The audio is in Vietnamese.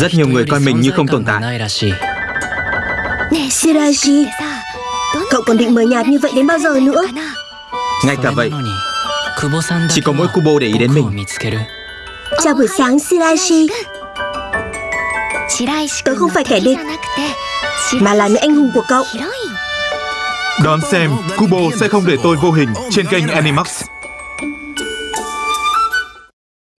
Rất nhiều người coi mình như không tồn tại. Shirashi Cậu còn định mời nhạt như vậy đến bao giờ nữa? Ngay cả vậy Chỉ có mỗi Kubo để ý đến mình. Chào buổi sáng Shirashi Tớ không phải kẻ địch Mà là nữ anh hùng của cậu. Đón xem Kubo sẽ không để tôi vô hình trên kênh Animax.